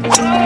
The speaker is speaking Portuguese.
What?